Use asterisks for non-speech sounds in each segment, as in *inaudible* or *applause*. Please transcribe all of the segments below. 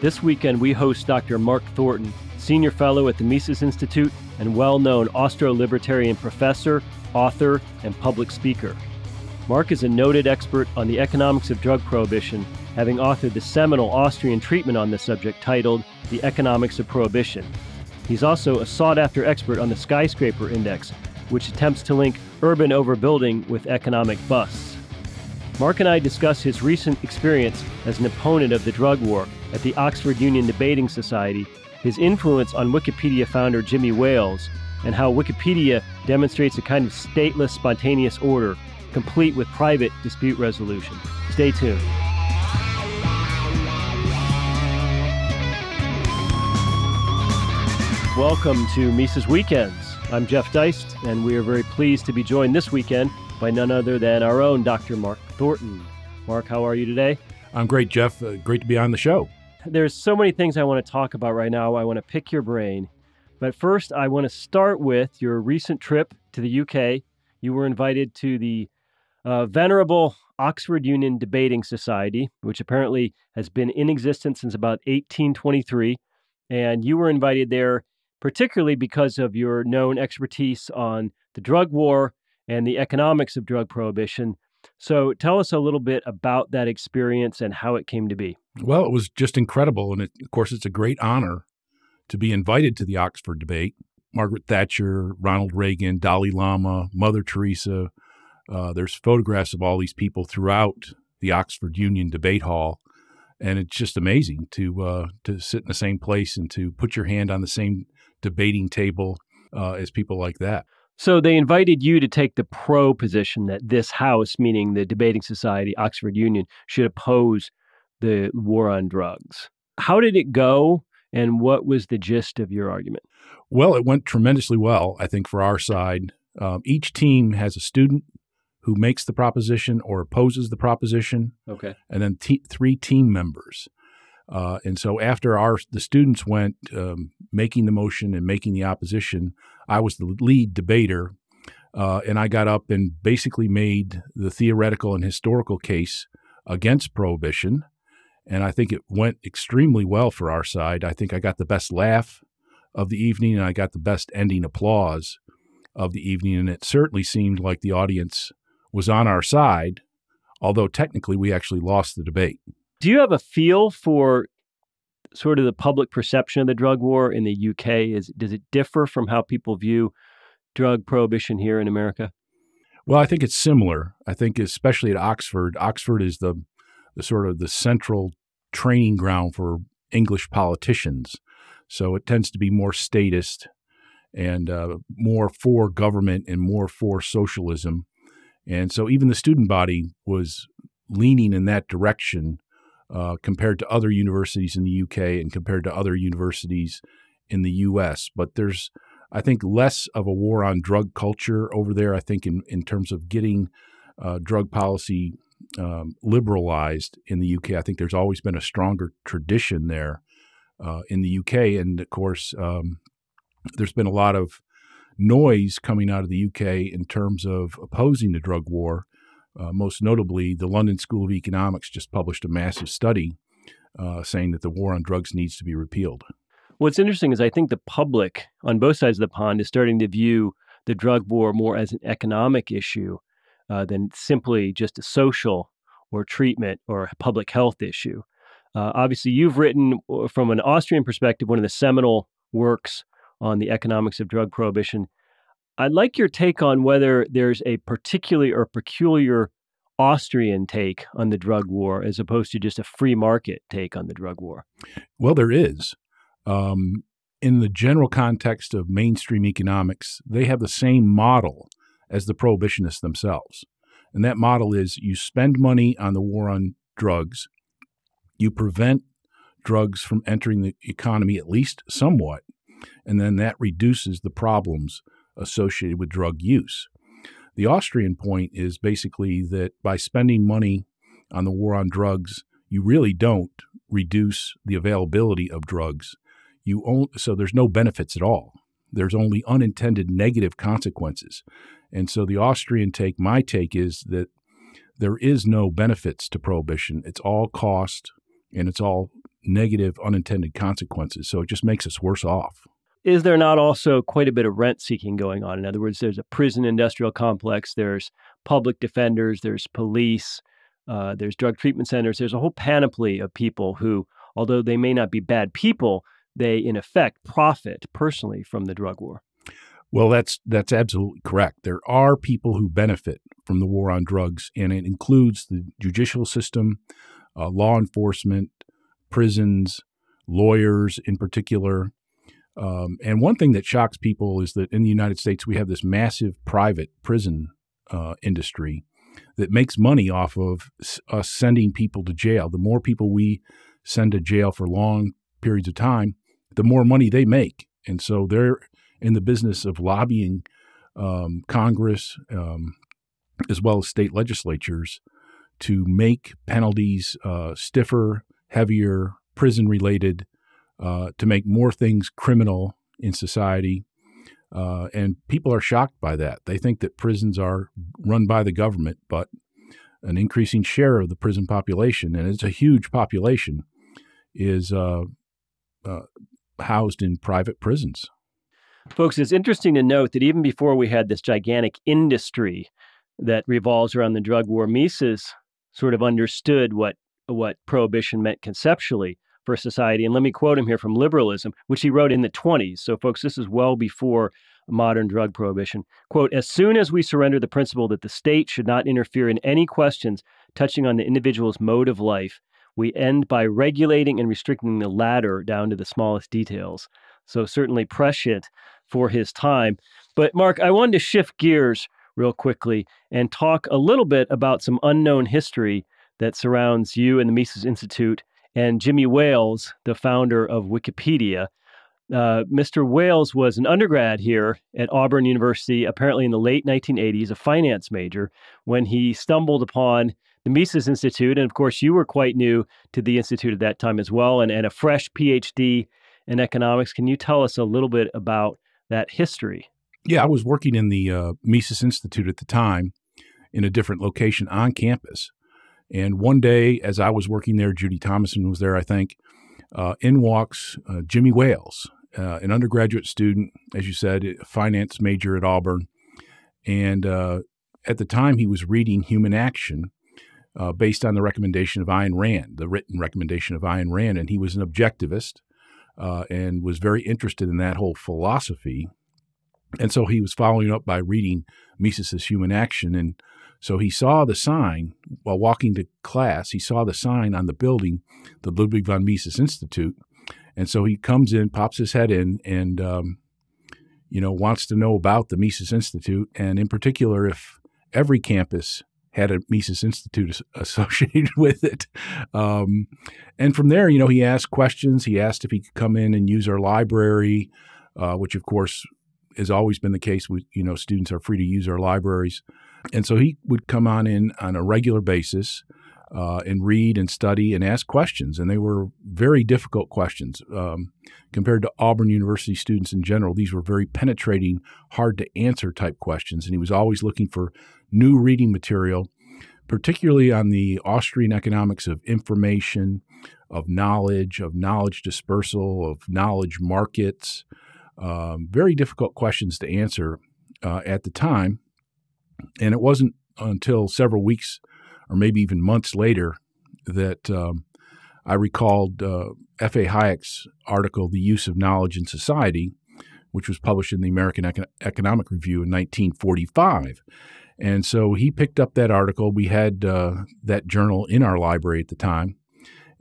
This weekend, we host Dr. Mark Thornton, Senior Fellow at the Mises Institute and well known Austro libertarian professor, author, and public speaker. Mark is a noted expert on the economics of drug prohibition, having authored the seminal Austrian treatment on this subject titled The Economics of Prohibition. He's also a sought after expert on the skyscraper index, which attempts to link urban overbuilding with economic busts. Mark and I discuss his recent experience as an opponent of the drug war at the Oxford Union Debating Society, his influence on Wikipedia founder Jimmy Wales, and how Wikipedia demonstrates a kind of stateless, spontaneous order, complete with private dispute resolution. Stay tuned. Welcome to Mises Weekends. I'm Jeff Deist, and we are very pleased to be joined this weekend by none other than our own Dr. Mark Thornton. Mark, how are you today? I'm great, Jeff. Uh, great to be on the show. There's so many things I want to talk about right now. I want to pick your brain. But first, I want to start with your recent trip to the UK. You were invited to the uh, venerable Oxford Union Debating Society, which apparently has been in existence since about 1823. And you were invited there particularly because of your known expertise on the drug war and the economics of drug prohibition. So tell us a little bit about that experience and how it came to be. Well, it was just incredible. And it, of course, it's a great honor to be invited to the Oxford debate. Margaret Thatcher, Ronald Reagan, Dalai Lama, Mother Teresa. Uh, there's photographs of all these people throughout the Oxford Union Debate Hall. And it's just amazing to uh, to sit in the same place and to put your hand on the same debating table uh, as people like that. So they invited you to take the pro position that this House, meaning the Debating Society, Oxford Union, should oppose the war on drugs. How did it go, and what was the gist of your argument? Well, it went tremendously well, I think, for our side. Um, each team has a student who makes the proposition or opposes the proposition. Okay. And then t- three team members. Uh, and so after our the students went um, making the motion and making the opposition, I was the lead debater, uh, and I got up and basically made the theoretical and historical case against prohibition. And I think it went extremely well for our side. I think I got the best laugh of the evening, and I got the best ending applause of the evening. And it certainly seemed like the audience was on our side, although technically we actually lost the debate. Do you have a feel for sort of the public perception of the drug war in the UK? Is does it differ from how people view drug prohibition here in America? Well, I think it's similar. I think especially at Oxford, Oxford is the the sort of the central training ground for English politicians. So it tends to be more statist and uh, more for government and more for socialism. And so even the student body was leaning in that direction uh, compared to other universities in the UK and compared to other universities in the US. But there's, I think, less of a war on drug culture over there. I think in, in terms of getting uh, drug policy um, liberalized in the UK, I think there's always been a stronger tradition there uh, in the UK. And of course, um, there's been a lot of noise coming out of the UK in terms of opposing the drug war. Uh, most notably, the London School of Economics just published a massive study uh, saying that the war on drugs needs to be repealed. What's interesting is I think the public on both sides of the pond is starting to view the drug war more as an economic issue uh, than simply just a social or treatment or public health issue. Uh, obviously, you've written uh, from an Austrian perspective one of the seminal works on the economics of drug prohibition I'd like your take on whether there's a particularly or peculiar Austrian take on the drug war as opposed to just a free market take on the drug war. Well, there is. Um, in the general context of mainstream economics, they have the same model as the prohibitionists themselves. And that model is you spend money on the war on drugs, you prevent drugs from entering the economy at least somewhat, and then that reduces the problems associated with drug use. The Austrian point is basically that by spending money on the war on drugs, you really don't reduce the availability of drugs. You own, so there's no benefits at all. There's only unintended negative consequences. And so the Austrian take, my take is that there is no benefits to prohibition. It's all cost and it's all negative unintended consequences. So it just makes us worse off. Is there not also quite a bit of rent seeking going on? In other words, there's a prison industrial complex, there's public defenders, there's police, uh, there's drug treatment centers, there's a whole panoply of people who, although they may not be bad people, they in effect profit personally from the drug war. Well, that's that's absolutely correct. There are people who benefit from the war on drugs, and it includes the judicial system, uh, law enforcement, prisons, lawyers in particular. Um, and one thing that shocks people is that in the United States we have this massive private prison uh, industry that makes money off of us sending people to jail. The more people we send to jail for long periods of time, the more money they make. And so they're in the business of lobbying um, Congress um, as well as state legislatures to make penalties uh, stiffer, heavier, prison related, uh, to make more things criminal in society. Uh, and people are shocked by that. They think that prisons are run by the government, but an increasing share of the prison population, and it's a huge population, is uh, uh, housed in private prisons. Folks, it's interesting to note that even before we had this gigantic industry that revolves around the drug war, Mises sort of understood what what prohibition meant conceptually for society. And let me quote him here from Liberalism, which he wrote in the 20s. So, folks, this is well before modern drug prohibition. Quote As soon as we surrender the principle that the state should not interfere in any questions touching on the individual's mode of life, we end by regulating and restricting the latter down to the smallest details. So, certainly prescient for his time. But, Mark, I wanted to shift gears real quickly and talk a little bit about some unknown history that surrounds you and the Mises Institute and Jimmy Wales, the founder of Wikipedia. Uh, Mr. Wales was an undergrad here at Auburn University, apparently in the late 1980s, a finance major, when he stumbled upon the Mises Institute. And of course, you were quite new to the Institute at that time as well, and, and a fresh PhD in economics. Can you tell us a little bit about that history? Yeah, I was working in the uh, Mises Institute at the time in a different location on campus. And one day, as I was working there, Judy Thommesen was there, I think. Uh, in walks uh, Jimmy Wales, uh, an undergraduate student, as you said, finance major at Auburn. And uh, at the time, he was reading Human Action uh, based on the recommendation of Ayn Rand, the written recommendation of Ayn Rand. And he was an objectivist uh, and was very interested in that whole philosophy. And so he was following up by reading Mises's Human Action. And so he saw the sign while walking to class, he saw the sign on the building, the Ludwig von Mises Institute. And so he comes in, pops his head in, and, um, you know, wants to know about the Mises Institute, and in particular, if every campus had a Mises Institute *laughs* associated with it. Um, and from there, you know, he asked questions. He asked if he could come in and use our library, uh, which of course has always been the case. We, you know, students are free to use our libraries. And so he would come on in on a regular basis uh, and read and study and ask questions. And they were very difficult questions. Um, compared to Auburn University students in general, these were very penetrating, hard to answer type questions. And he was always looking for new reading material, particularly on the Austrian economics of information, of knowledge, of knowledge dispersal, of knowledge markets. Um, very difficult questions to answer uh, at the time. And it wasn't until several weeks or maybe even months later that um, I recalled uh, F.A. Hayek's article, The Use of Knowledge in Society, which was published in the American Econ- Economic Review in 1945. And so he picked up that article. We had uh, that journal in our library at the time.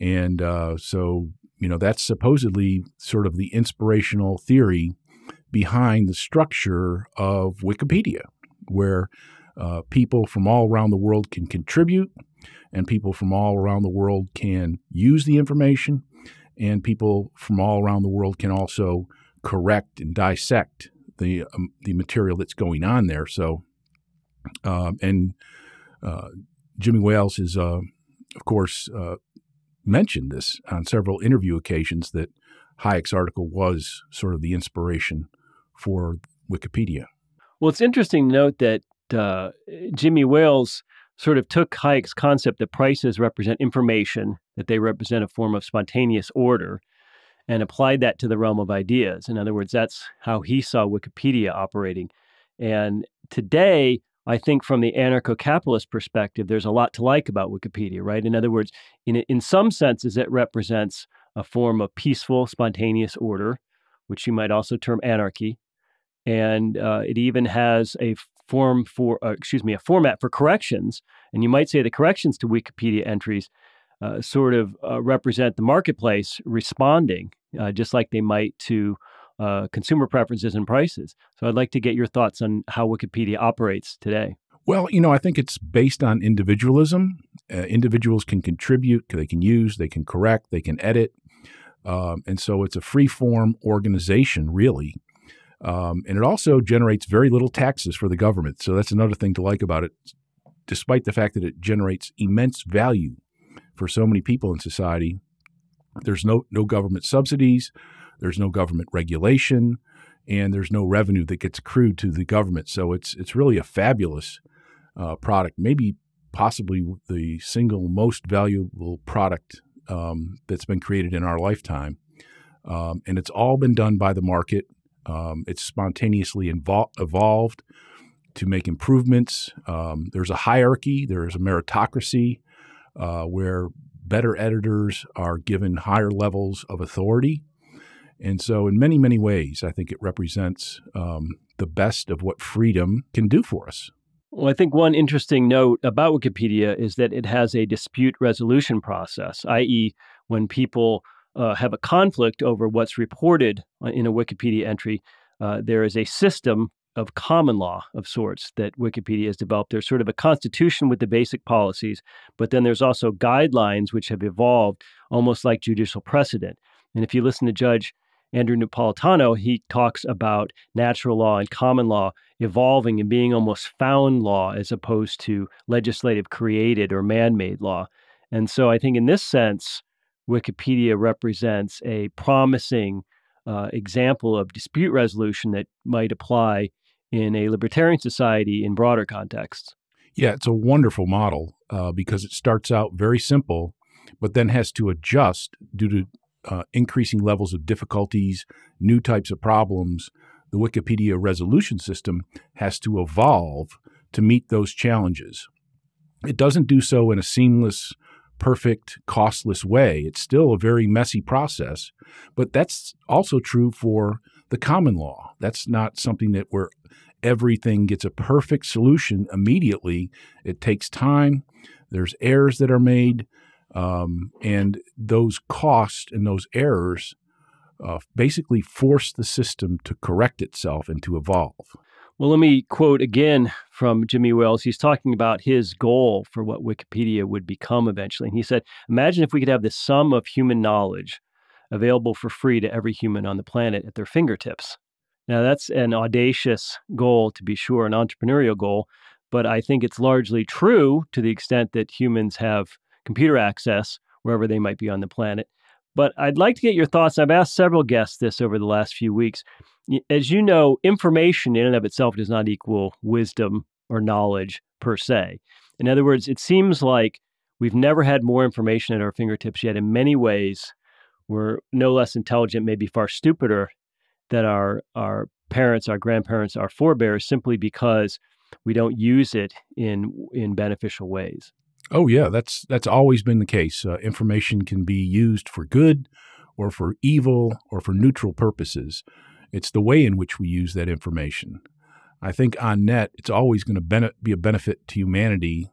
And uh, so, you know, that's supposedly sort of the inspirational theory behind the structure of Wikipedia where uh, people from all around the world can contribute, and people from all around the world can use the information, and people from all around the world can also correct and dissect the um, the material that's going on there. So, um, and uh, Jimmy Wales has, uh, of course, uh, mentioned this on several interview occasions that Hayek's article was sort of the inspiration for Wikipedia. Well, it's interesting to note that uh, Jimmy Wales sort of took Hayek's concept that prices represent information that they represent a form of spontaneous order and applied that to the realm of ideas. In other words, that's how he saw Wikipedia operating. And today, I think from the anarcho capitalist perspective, there's a lot to like about Wikipedia, right? In other words, in, in some senses, it represents a form of peaceful, spontaneous order, which you might also term anarchy. And uh, it even has a form for, uh, excuse me, a format for corrections. And you might say the corrections to Wikipedia entries uh, sort of uh, represent the marketplace responding, uh, just like they might to uh, consumer preferences and prices. So I'd like to get your thoughts on how Wikipedia operates today. Well, you know, I think it's based on individualism. Individuals can contribute, they can use, they can correct, they can edit. Um, and so it's a free form organization, really. Um, and it also generates very little taxes for the government. So that's another thing to like about it, despite the fact that it generates immense value for so many people in society. There's no, no government subsidies, there's no government regulation, and there's no revenue that gets accrued to the government. So it's, it's really a fabulous uh, product, maybe possibly the single most valuable product um, that's been created in our lifetime. Um, and it's all been done by the market. Um, it's spontaneously evolved to make improvements. Um, there's a hierarchy, there's a meritocracy uh, where better editors are given higher levels of authority. And so, in many, many ways, I think it represents um, the best of what freedom can do for us. Well, I think one interesting note about Wikipedia is that it has a dispute resolution process, i.e., when people uh, have a conflict over what's reported uh, in a Wikipedia entry, uh, there is a system of common law of sorts that Wikipedia has developed. There's sort of a constitution with the basic policies, but then there's also guidelines which have evolved almost like judicial precedent. And if you listen to Judge Andrew Napolitano, he talks about natural law and common law evolving and being almost found law as opposed to legislative created or man made law. And so I think in this sense, Wikipedia represents a promising uh, example of dispute resolution that might apply in a libertarian society in broader contexts. Yeah, it's a wonderful model uh, because it starts out very simple, but then has to adjust due to uh, increasing levels of difficulties, new types of problems. The Wikipedia resolution system has to evolve to meet those challenges. It doesn't do so in a seamless, perfect, costless way. It's still a very messy process, but that's also true for the common law. That's not something that where everything gets a perfect solution immediately. It takes time. There's errors that are made, um, and those costs and those errors uh, basically force the system to correct itself and to evolve. Well, let me quote again from Jimmy Wales. He's talking about his goal for what Wikipedia would become eventually. And he said, Imagine if we could have the sum of human knowledge available for free to every human on the planet at their fingertips. Now, that's an audacious goal, to be sure, an entrepreneurial goal, but I think it's largely true to the extent that humans have computer access wherever they might be on the planet. But I'd like to get your thoughts. I've asked several guests this over the last few weeks as you know, information in and of itself does not equal wisdom or knowledge per se. In other words, it seems like we've never had more information at our fingertips yet. In many ways, we're no less intelligent, maybe far stupider than our our parents, our grandparents, our forebears, simply because we don't use it in in beneficial ways. Oh yeah, that's that's always been the case. Uh, information can be used for good, or for evil, or for neutral purposes. It's the way in which we use that information. I think on net, it's always going to be a benefit to humanity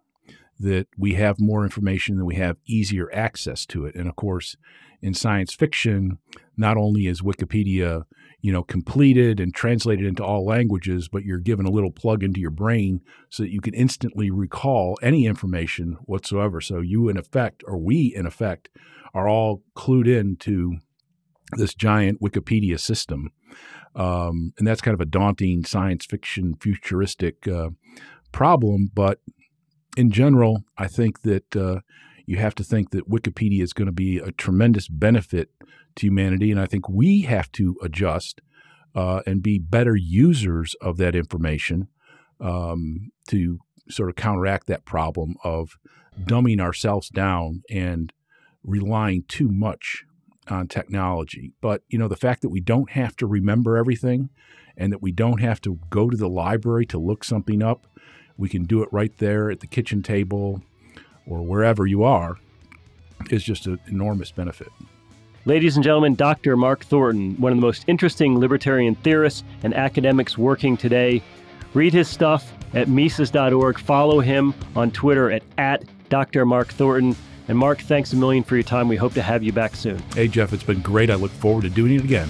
that we have more information and we have easier access to it. And of course, in science fiction, not only is Wikipedia, you know, completed and translated into all languages, but you're given a little plug into your brain so that you can instantly recall any information whatsoever. So you, in effect, or we, in effect, are all clued in to this giant Wikipedia system. Um, and that's kind of a daunting science fiction, futuristic uh, problem. But in general, I think that uh, you have to think that Wikipedia is going to be a tremendous benefit to humanity. And I think we have to adjust uh, and be better users of that information um, to sort of counteract that problem of dumbing ourselves down and relying too much on technology. But, you know, the fact that we don't have to remember everything and that we don't have to go to the library to look something up, we can do it right there at the kitchen table or wherever you are, is just an enormous benefit. Ladies and gentlemen, Dr. Mark Thornton, one of the most interesting libertarian theorists and academics working today. Read his stuff at Mises.org. Follow him on Twitter at, at Dr. Mark Thornton. And Mark, thanks a million for your time. We hope to have you back soon. Hey, Jeff, it's been great. I look forward to doing it again.